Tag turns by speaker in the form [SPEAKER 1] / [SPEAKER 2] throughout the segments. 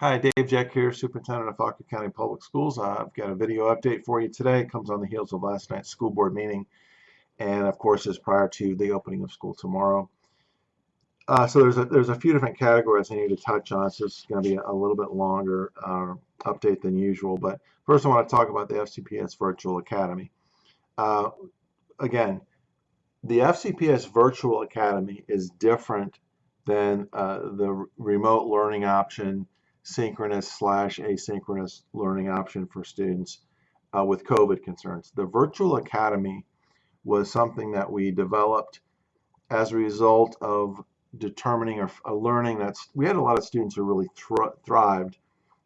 [SPEAKER 1] Hi, Dave Jeck here, Superintendent of Fauquier County Public Schools. I've got a video update for you today. It comes on the heels of last night's school board meeting and of course is prior to the opening of school tomorrow. Uh, so there's a, there's a few different categories I need to touch on. So it's going to be a, a little bit longer uh, update than usual. But first I want to talk about the FCPS Virtual Academy. Uh, again, the FCPS Virtual Academy is different than uh, the remote learning option synchronous slash asynchronous learning option for students uh, with COVID concerns. The virtual academy was something that we developed as a result of determining or learning that we had a lot of students who really thrived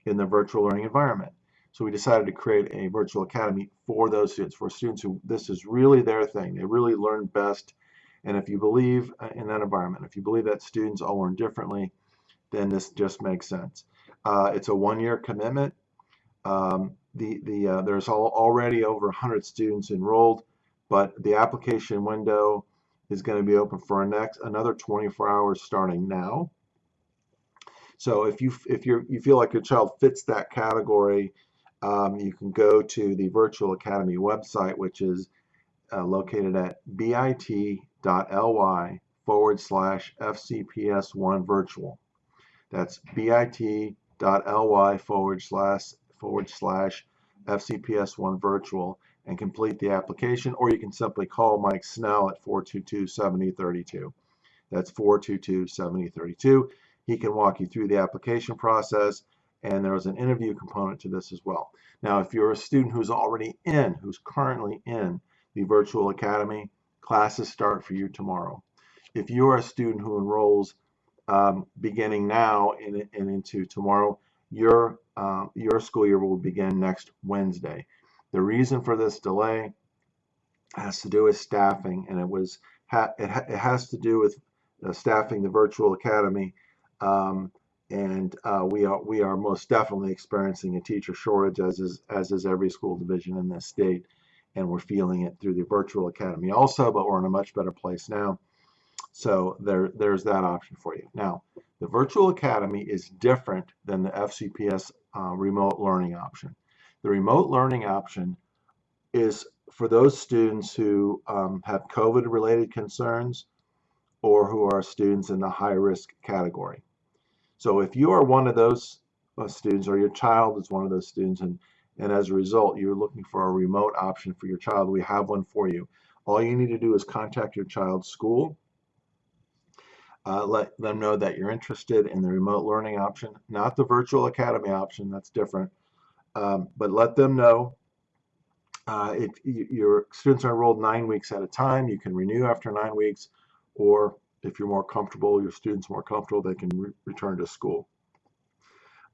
[SPEAKER 1] in the virtual learning environment. So we decided to create a virtual academy for those students, for students who this is really their thing. They really learn best. And if you believe uh, in that environment, if you believe that students all learn differently, then this just makes sense. Uh, it's a one-year commitment. Um, the the uh, there's all, already over 100 students enrolled, but the application window is going to be open for next another 24 hours starting now. So if you if you you feel like your child fits that category, um, you can go to the Virtual Academy website, which is uh, located at bit.ly forward slash FCPS1 virtual. That's bit ly forward slash forward slash FCPS1 virtual and complete the application, or you can simply call Mike Snell at 422-7032. That's 422-7032. He can walk you through the application process, and there's an interview component to this as well. Now, if you're a student who's already in, who's currently in the Virtual Academy, classes start for you tomorrow. If you're a student who enrolls um, beginning now and, and, into tomorrow, your uh, your school year will begin next Wednesday. The reason for this delay has to do with staffing, and it was it, ha it, has to do with uh, staffing the virtual academy. Um, and uh, we are we are most definitely experiencing a teacher shortage, as is as is every school division in this state, and we're feeling it through the virtual academy also. But we're in a much better place now. So there, there's that option for you. Now, the Virtual Academy is different than the FCPS uh, remote learning option. The remote learning option is for those students who um, have COVID-related concerns or who are students in the high-risk category. So if you are one of those uh, students or your child is one of those students and, and as a result you're looking for a remote option for your child, we have one for you. All you need to do is contact your child's school uh, let them know that you're interested in the remote learning option, not the virtual academy option, that's different. Um, but let them know uh, if your students are enrolled nine weeks at a time, you can renew after nine weeks, or if you're more comfortable, your students more comfortable, they can re return to school.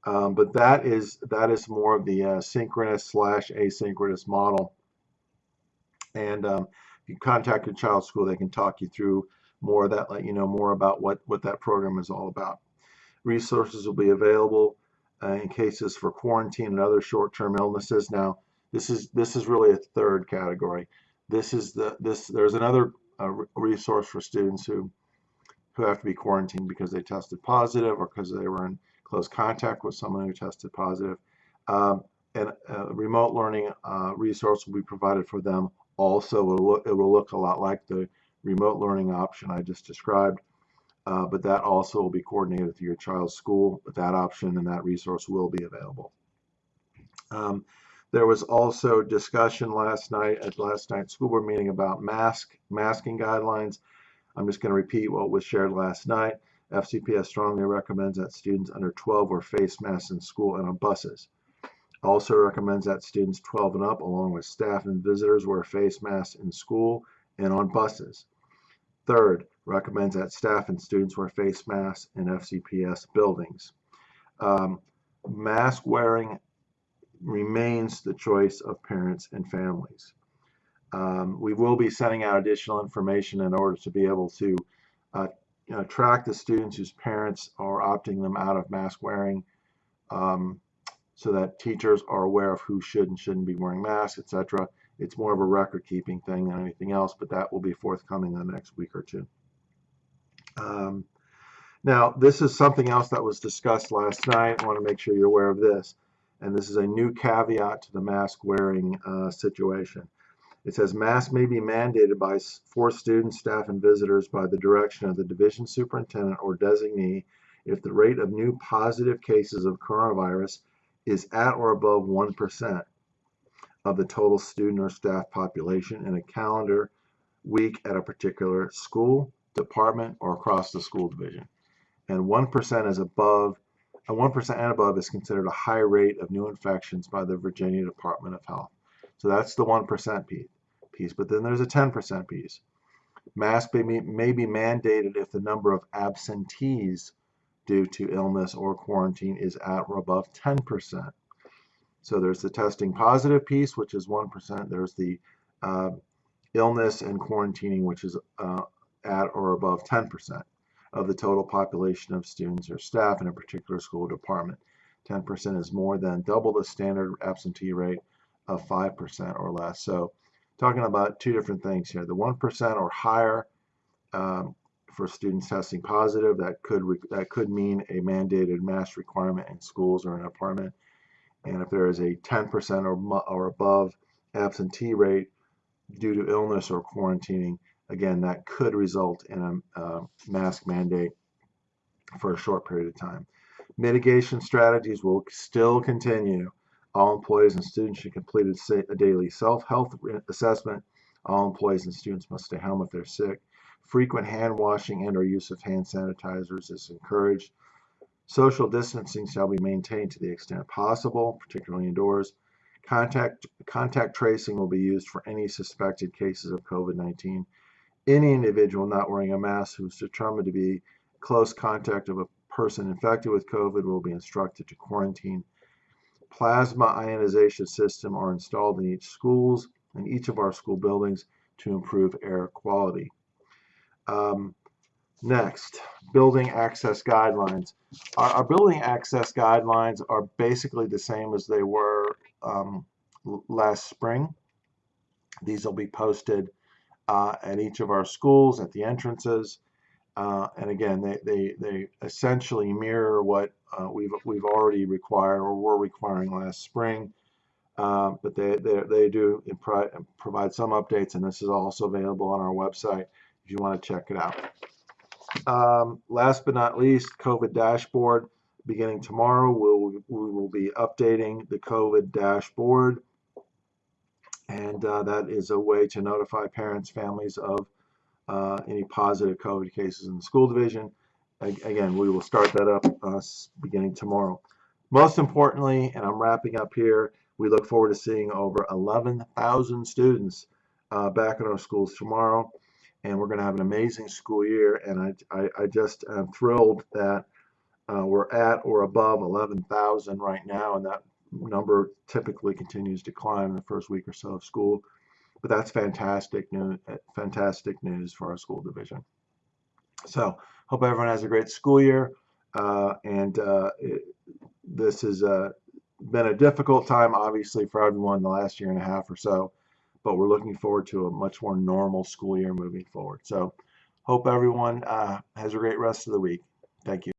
[SPEAKER 1] Um, but that is that is more of the uh, synchronous slash asynchronous model. And um, if you contact your child's school, they can talk you through more of that let you know more about what what that program is all about. Resources will be available uh, in cases for quarantine and other short-term illnesses. Now this is this is really a third category. This is the this there's another uh, resource for students who who have to be quarantined because they tested positive or because they were in close contact with someone who tested positive. Um, and a remote learning uh, resource will be provided for them also. It will, look, it will look a lot like the remote learning option I just described, uh, but that also will be coordinated through your child's school, but that option and that resource will be available. Um, there was also discussion last night at last night's school board meeting about mask masking guidelines. I'm just going to repeat what was shared last night. FCPS strongly recommends that students under 12 wear face masks in school and on buses. Also recommends that students 12 and up, along with staff and visitors, wear face masks in school and on buses. Third, recommends that staff and students wear face masks in FCPS buildings. Um, mask wearing remains the choice of parents and families. Um, we will be sending out additional information in order to be able to uh, track the students whose parents are opting them out of mask wearing um, so that teachers are aware of who should and shouldn't be wearing masks, etc. It's more of a record keeping thing than anything else, but that will be forthcoming in the next week or two. Um, Now, this is something else that was discussed last night. I want to make sure you're aware of this. And this is a new caveat to the mask wearing uh, situation. It says masks may be mandated by for students, staff, and visitors by the direction of the division superintendent or designee if the rate of new positive cases of coronavirus is at or above 1% of the total student or staff population in a calendar week at a particular school, department, or across the school division. And 1% is above, and 1% and above is considered a high rate of new infections by the Virginia Department of Health. So that's the 1% piece, piece. But then there's a 10% piece. Mask may may be mandated if the number of absentees due to illness or quarantine is at or above 10%. So there's the testing positive piece, which is 1%. There's the uh, illness and quarantining, which is uh, at or above 10% of the total population of students or staff in a particular school department. 10% is more than double the standard absentee rate of 5% or less. So talking about two different things here. The 1% or higher um, for students testing positive, that could that could mean a mandated mask requirement in schools or an apartment. And if there is a 10% or, or above absentee rate due to illness or quarantining, again, that could result in a, a mask mandate for a short period of time. Mitigation strategies will still continue. All employees and students should complete a daily self-health assessment. All employees and students must stay home if they're sick. Frequent hand washing and or use of hand sanitizers is encouraged. Social distancing shall be maintained to the extent possible, particularly indoors. Contact, contact tracing will be used for any suspected cases of COVID-19. Any individual not wearing a mask who is determined to be close contact of a person infected with COVID will be instructed to quarantine. Plasma ionization system are installed in each schools and each of our school buildings to improve air quality. Um, next, building access guidelines. Our, our, building access guidelines are basically the same as they were um, last spring. These will be posted uh, at each of our schools at the entrances. Uh, and again, they, they, they essentially mirror what uh, we've, we've already required or were requiring last spring. Uh, but they, they, they do provide some updates, and this is also available on our website if you want to check it out. Um, last but not least, COVID dashboard. Beginning tomorrow, we'll, we will be updating the COVID dashboard. And uh, that is a way to notify parents, families of uh, any positive COVID cases in the school division. Again, we will start that up uh, beginning tomorrow. Most importantly, and I'm wrapping up here, we look forward to seeing over 11,000 students uh, back in our schools tomorrow. And we're going to have an amazing school year. And I, I, I just am thrilled that uh, we're at or above 11,000 right now. And that number typically continues to climb in the first week or so of school. But that's fantastic news, fantastic news for our school division. So hope everyone has a great school year. Uh, and uh, it, this has uh, been a difficult time, obviously, for everyone the last year and a half or so. But we're looking forward to a much more normal school year moving forward. So hope everyone uh, has a great rest of the week. Thank you.